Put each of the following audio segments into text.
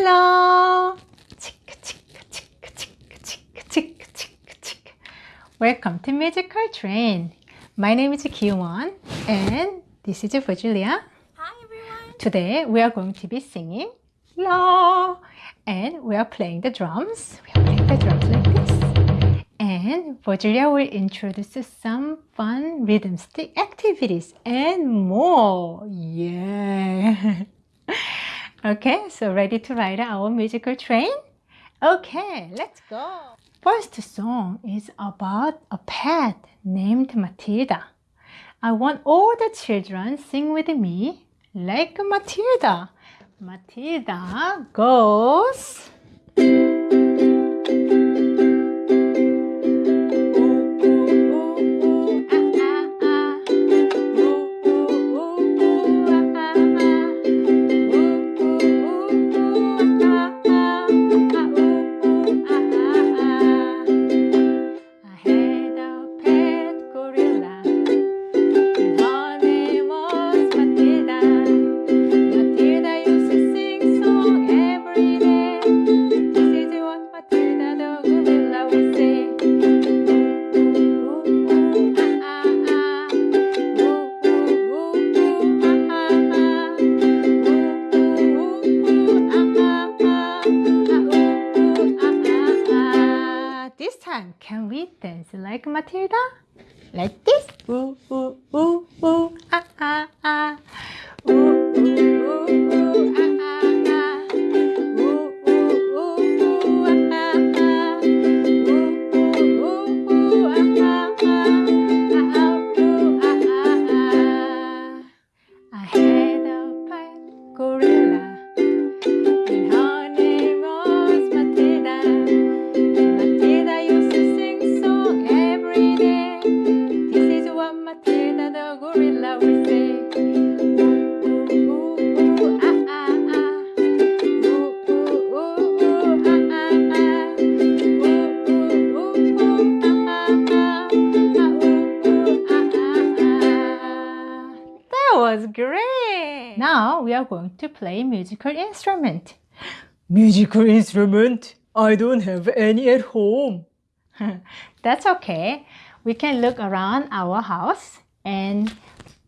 Hello. Welcome to Musical Train. My name is Kiwon and this is Virgilia. Hi everyone. Today we are going to be singing La and we are playing the drums. We are playing the drums like this. And Virgilia will introduce some fun rhythm stick activities and more. Yeah. okay, so ready to ride our musical train? Okay, let's go. First song is about a pet named Matilda. I want all the children sing with me like Matilda. Matilda goes. Time, can we dance like Matilda? Like this? Ooh, ooh, ooh, ooh, ah, ah, ah. Ooh, ooh, ooh, was great! Now we are going to play musical instrument. Musical instrument? I don't have any at home. That's okay. We can look around our house and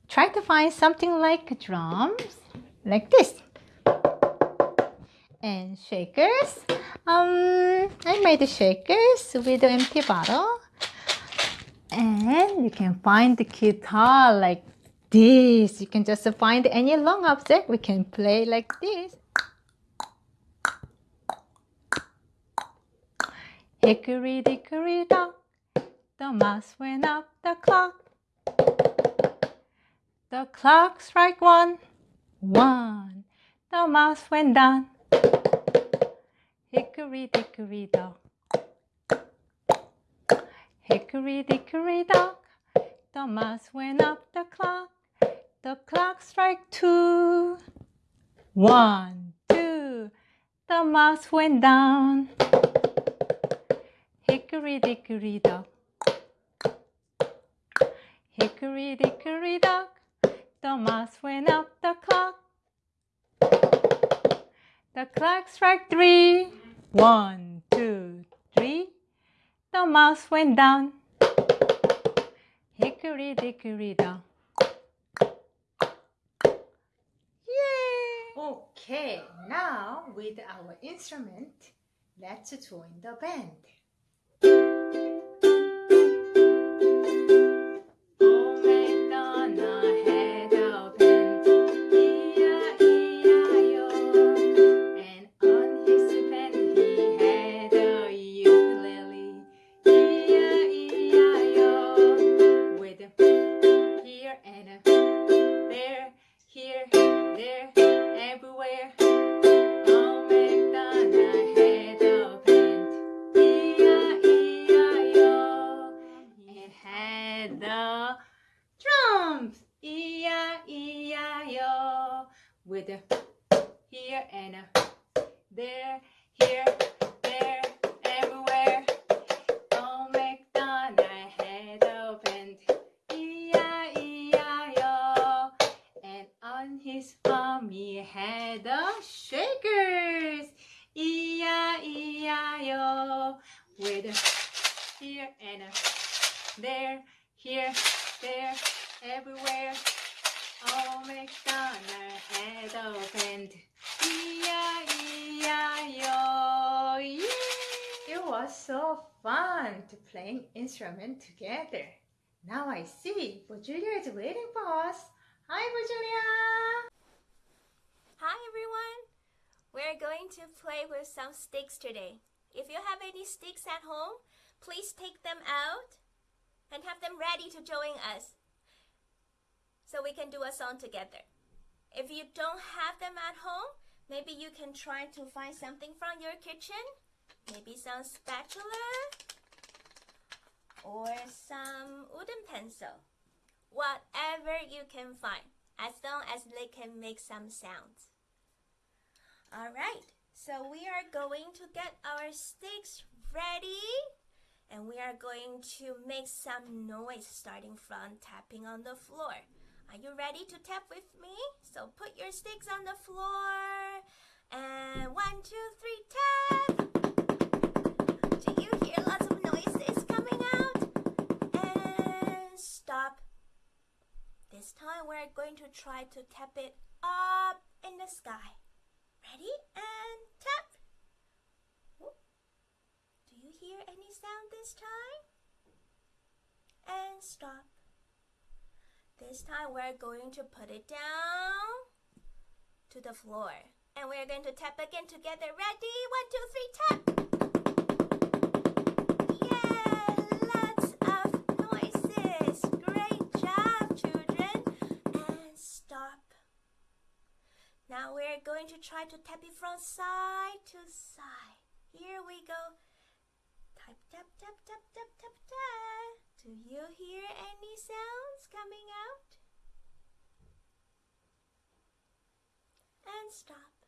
try to find something like drums, like this. And shakers. Um, I made the shakers with the empty bottle. And you can find the guitar like this. You can just find any long object. We can play like this. Hickory dickory dock, the mouse went up the clock. The clock strike one, one. The mouse went down. Hickory dickory dock. Hickory dickory dock, the mouse went up the clock. The clock strike two, one, two. The mouse went down. Hickory dickory dock. Hickory dickory dock. The mouse went up the clock. The clock struck three. One, two, three. The mouse went down. Hickory dickory dock. Okay, now with our instrument, let's join the band. with here and there, here, there, everywhere. Oh, McDonald's head opened, E-I-E-I-O. And on his farm he had a shakers, E-I-E-I-O. With here and there, here, there, everywhere. Oh, McDonald had opened. E-I-E-I-O. Yeah. It was so fun to playing instrument together. Now I see Julia is waiting for us. Hi, Julia. Hi everyone! We're going to play with some sticks today. If you have any sticks at home, please take them out and have them ready to join us so we can do a song together. If you don't have them at home, maybe you can try to find something from your kitchen. Maybe some spatula or some wooden pencil. Whatever you can find, as long as they can make some sounds. Alright, so we are going to get our sticks ready and we are going to make some noise starting from tapping on the floor. Are you ready to tap with me? So put your sticks on the floor and one, two, three, tap! Do you hear lots of noises coming out? And stop. This time we're going to try to tap it up in the sky. Ready? And tap. Do you hear any sound this time? And stop. This time we're going to put it down to the floor. And we're going to tap again together. Ready? One, two, three, tap. Yeah, lots of noises. Great job, children. And stop. Now we're going to try to tap it from side to side. Here we go. Tap, tap, tap, tap, tap, tap, tap. Do you hear any sounds coming out? And stop.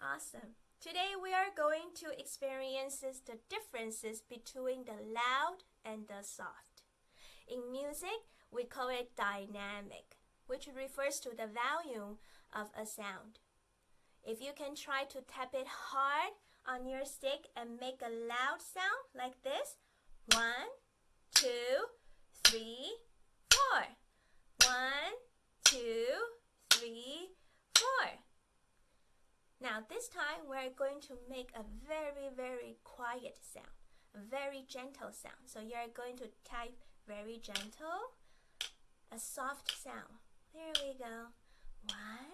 Awesome. Today we are going to experience the differences between the loud and the soft. In music, we call it dynamic, which refers to the volume of a sound. If you can try to tap it hard on your stick and make a loud sound like this, one, two, three, four. One, two, three, four. Now this time we're going to make a very, very quiet sound, a very gentle sound. So you're going to type very gentle, a soft sound. There we go. One,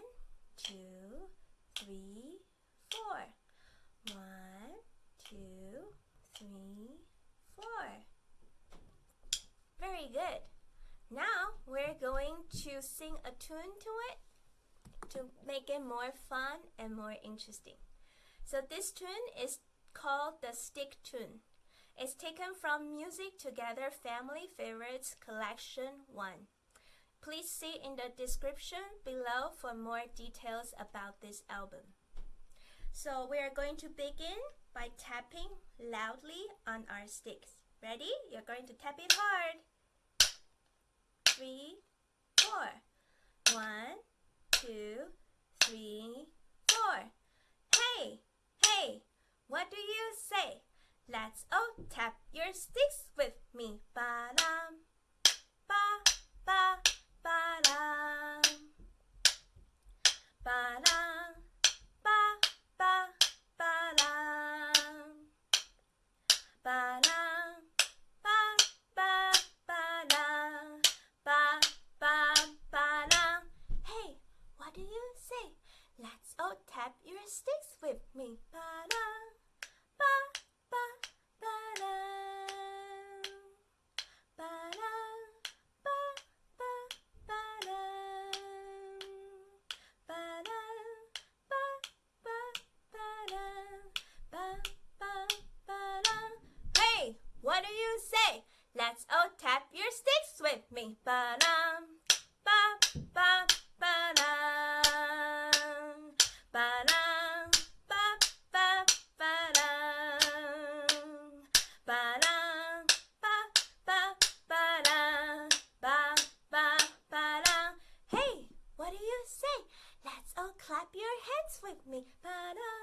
two, three, four. One, two, three, four. Very good. Now we're going to sing a tune to it to make it more fun and more interesting. So this tune is called the Stick Tune. It's taken from Music Together Family Favorites Collection 1. Please see in the description below for more details about this album. So we are going to begin by tapping loudly on our sticks. Ready? You're going to tap it hard. Three, four. One, two, three, four. Hey, hey, what do you say? Let's all tap your sticks with me. Ba, ba, ba-dum. Ba-dum, ba, ba, ba-dum. Ba-dum. tap your sticks with me. Ba da, ba ba ba da, ba da, ba ba ba da, ba da, ba ba ba da, ba ba ba da. Hey, what do you say? Let's all tap your sticks with me. Ba da, ba ba ba da. Let's all clap your hands with me. Ba-da,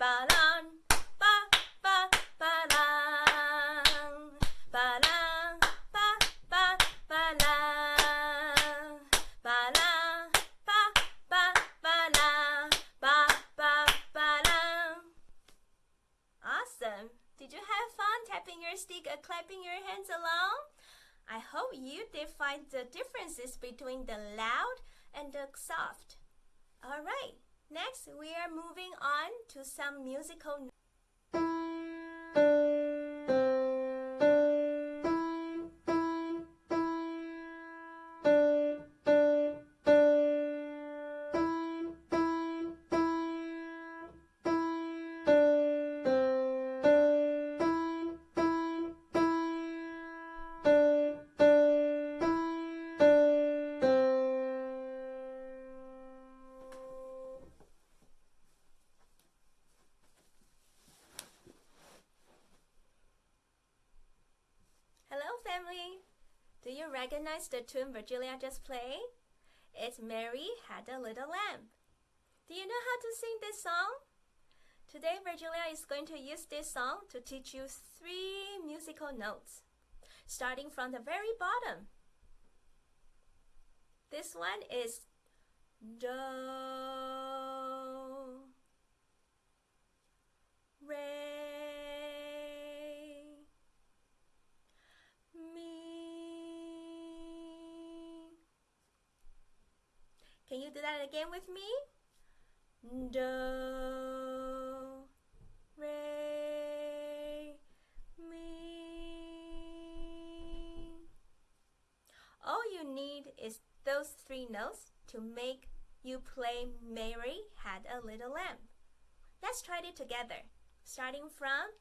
Ba-lang, ba, ba, ba-lang. Ba-lang, ba, ba, ba-lang. Ba-lang, ba, ba, ba-lang. Ba, ba, ba-lang. Awesome! Did you have fun tapping your stick or clapping your hands along? I hope you did find the differences between the loud and the soft. Alright, next we are moving on to some musical Do you recognize the tune Virgilia just played? It's Mary Had a Little Lamb. Do you know how to sing this song? Today, Virgilia is going to use this song to teach you three musical notes, starting from the very bottom. This one is Do, Re, mi. Can you do that again with me? Do, re, mi. All you need is those three notes to make you play Mary Had a Little Lamb. Let's try it together, starting from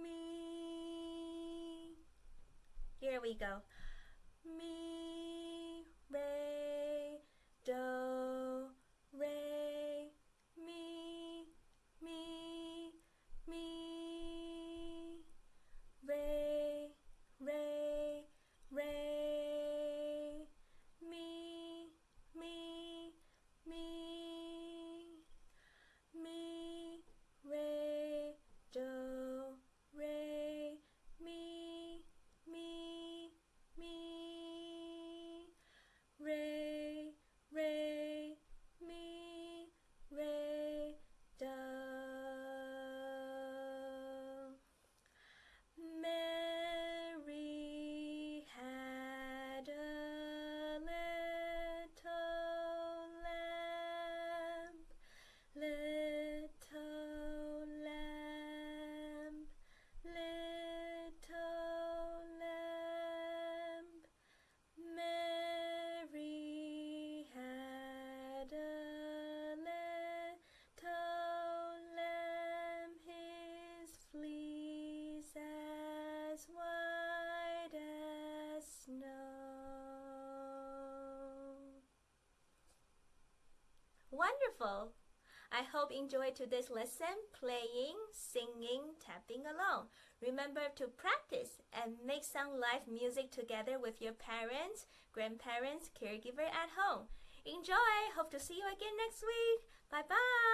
mi. Here we go. Mi, re, do, re, mi, mi, mi, re, re, re, mi, mi, mi, mi, re, do, re, mi, mi, mi, re, re, mi, re, do. Mary had a little lamb, little lamb, little lamb. Mary had a little lamb, his fleece as white as snow. Wonderful! I hope you enjoyed today's lesson playing, singing, tapping along. Remember to practice and make some live music together with your parents, grandparents, caregiver at home. Enjoy! Hope to see you again next week. Bye bye!